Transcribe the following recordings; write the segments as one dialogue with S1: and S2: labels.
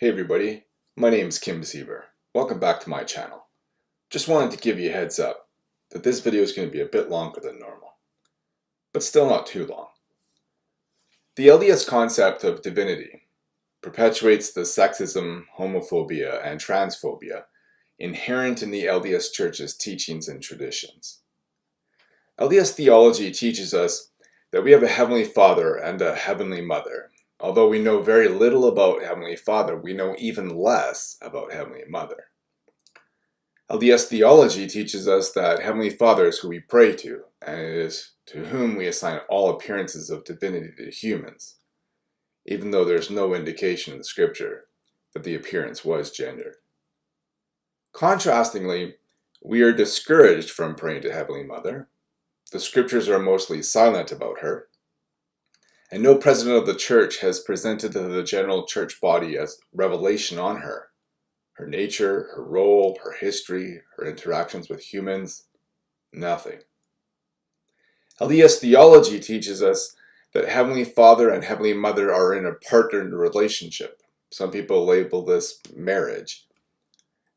S1: Hey everybody, my name is Kim Siever. Welcome back to my channel. Just wanted to give you a heads up that this video is going to be a bit longer than normal, but still not too long. The LDS concept of divinity perpetuates the sexism, homophobia, and transphobia inherent in the LDS Church's teachings and traditions. LDS theology teaches us that we have a Heavenly Father and a Heavenly Mother. Although we know very little about Heavenly Father, we know even less about Heavenly Mother. LDS theology teaches us that Heavenly Father is who we pray to, and it is to whom we assign all appearances of divinity to humans, even though there's no indication in the scripture that the appearance was gendered. Contrastingly, we are discouraged from praying to Heavenly Mother. The scriptures are mostly silent about her, and no president of the church has presented to the general church body as revelation on her, her nature, her role, her history, her interactions with humans, nothing. LDS theology teaches us that Heavenly Father and Heavenly Mother are in a partnered relationship. Some people label this marriage.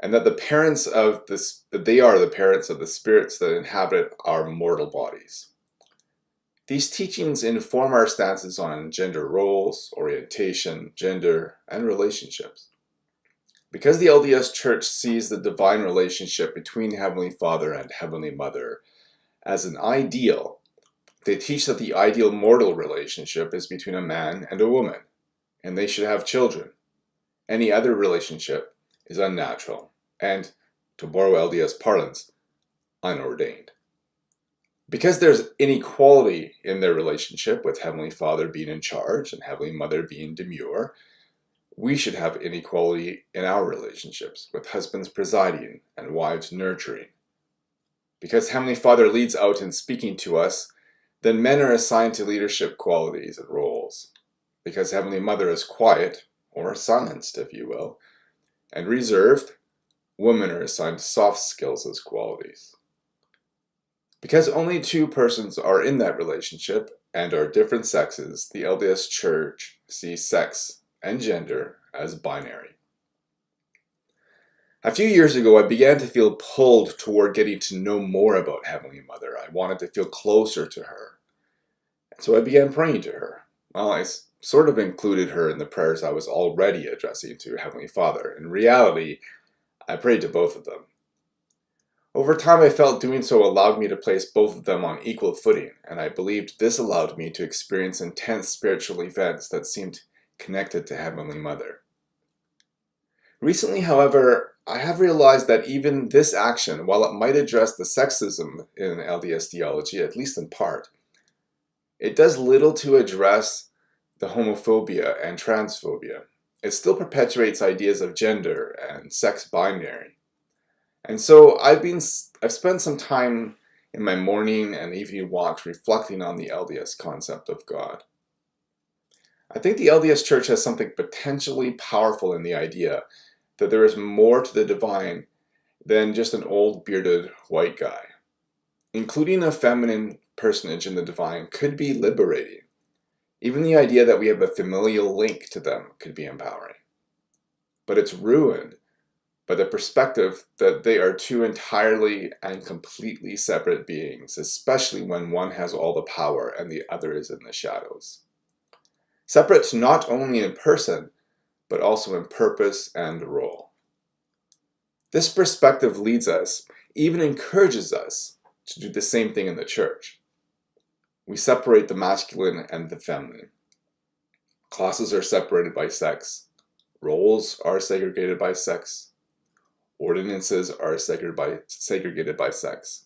S1: And that the parents of this, that they are the parents of the spirits that inhabit our mortal bodies. These teachings inform our stances on gender roles, orientation, gender, and relationships. Because the LDS Church sees the divine relationship between Heavenly Father and Heavenly Mother as an ideal they teach that the ideal mortal relationship is between a man and a woman, and they should have children. Any other relationship is unnatural and, to borrow LDS parlance, unordained. Because there's inequality in their relationship, with Heavenly Father being in charge and Heavenly Mother being demure, we should have inequality in our relationships, with husbands presiding and wives nurturing. Because Heavenly Father leads out in speaking to us, then men are assigned to leadership qualities and roles. Because Heavenly Mother is quiet, or silenced if you will, and reserved, women are assigned soft skills as qualities. Because only two persons are in that relationship and are different sexes, the LDS Church sees sex and gender as binary. A few years ago, I began to feel pulled toward getting to know more about Heavenly Mother. I wanted to feel closer to her. And so I began praying to her. Well, I sort of included her in the prayers I was already addressing to Heavenly Father. In reality, I prayed to both of them. Over time, I felt doing so allowed me to place both of them on equal footing, and I believed this allowed me to experience intense spiritual events that seemed connected to Heavenly Mother. Recently, however, I have realized that even this action, while it might address the sexism in LDS theology, at least in part, it does little to address the homophobia and transphobia. It still perpetuates ideas of gender and sex binary. And so I've been I've spent some time in my morning and evening walks reflecting on the LDS concept of God. I think the LDS Church has something potentially powerful in the idea that there is more to the divine than just an old bearded white guy. Including a feminine personage in the divine could be liberating. Even the idea that we have a familial link to them could be empowering. But it's ruined by the perspective that they are two entirely and completely separate beings, especially when one has all the power and the other is in the shadows. Separate not only in person, but also in purpose and role. This perspective leads us, even encourages us, to do the same thing in the church. We separate the masculine and the feminine. Classes are separated by sex. Roles are segregated by sex. Ordinances are segregated by, segregated by sex.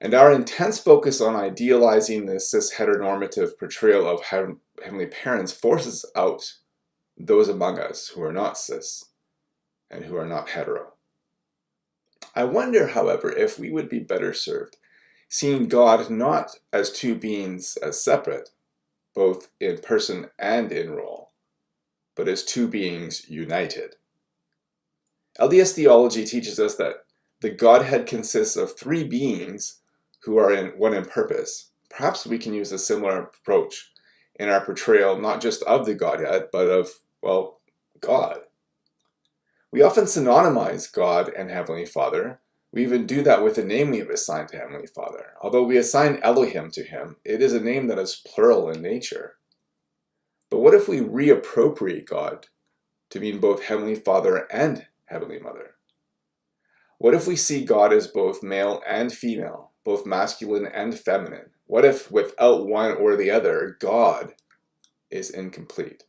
S1: And our intense focus on idealizing the cis-heteronormative portrayal of heavenly parents forces out those among us who are not cis and who are not hetero. I wonder, however, if we would be better served seeing God not as two beings as separate, both in person and in role, but as two beings united. LDS theology teaches us that the Godhead consists of three beings who are in one in purpose. Perhaps we can use a similar approach in our portrayal not just of the Godhead, but of well, God. We often synonymize God and Heavenly Father. We even do that with the name we have assigned to Heavenly Father. Although we assign Elohim to him, it is a name that is plural in nature. But what if we reappropriate God to mean both Heavenly Father and Heavenly Mother? What if we see God as both male and female, both masculine and feminine? What if without one or the other, God is incomplete?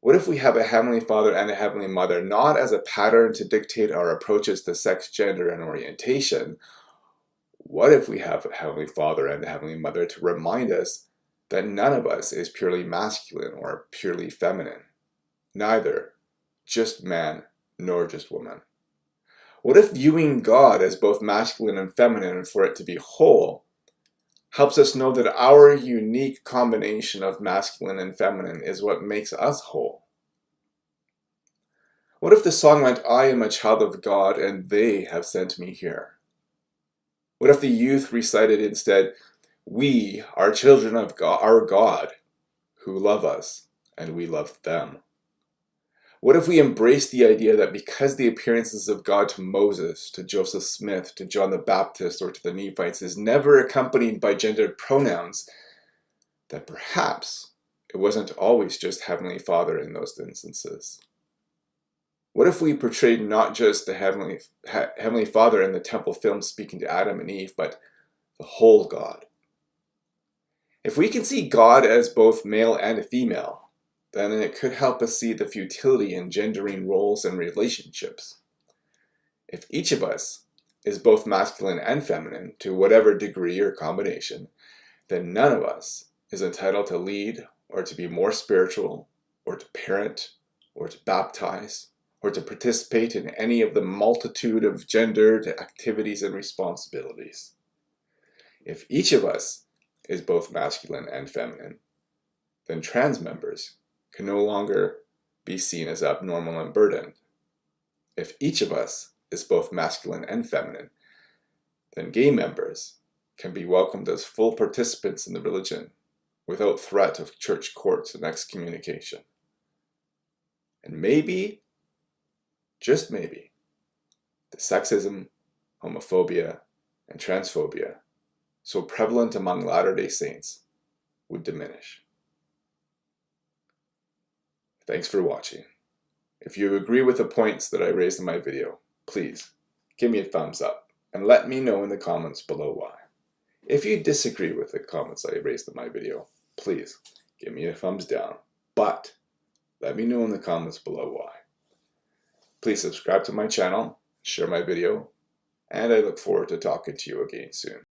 S1: What if we have a Heavenly Father and a Heavenly Mother not as a pattern to dictate our approaches to sex, gender, and orientation? What if we have a Heavenly Father and a Heavenly Mother to remind us that none of us is purely masculine or purely feminine? Neither just man nor just woman. What if viewing God as both masculine and feminine for it to be whole helps us know that our unique combination of masculine and feminine is what makes us whole. What if the song went, I am a child of God and they have sent me here? What if the youth recited instead, we are children of God, our God, who love us and we love them? What if we embrace the idea that because the appearances of God to Moses, to Joseph Smith, to John the Baptist, or to the Nephites is never accompanied by gendered pronouns, that perhaps it wasn't always just Heavenly Father in those instances? What if we portrayed not just the Heavenly, Heavenly Father in the temple film speaking to Adam and Eve, but the whole God? If we can see God as both male and female, then it could help us see the futility in gendering roles and relationships. If each of us is both masculine and feminine to whatever degree or combination, then none of us is entitled to lead or to be more spiritual or to parent or to baptize or to participate in any of the multitude of gendered activities and responsibilities. If each of us is both masculine and feminine, then trans members can no longer be seen as abnormal and burdened. If each of us is both masculine and feminine, then gay members can be welcomed as full participants in the religion without threat of church courts and excommunication. And maybe, just maybe, the sexism, homophobia, and transphobia so prevalent among Latter-day Saints would diminish. Thanks for watching. If you agree with the points that I raised in my video, please give me a thumbs up and let me know in the comments below why. If you disagree with the comments I raised in my video, please give me a thumbs down, but let me know in the comments below why. Please subscribe to my channel, share my video, and I look forward to talking to you again soon.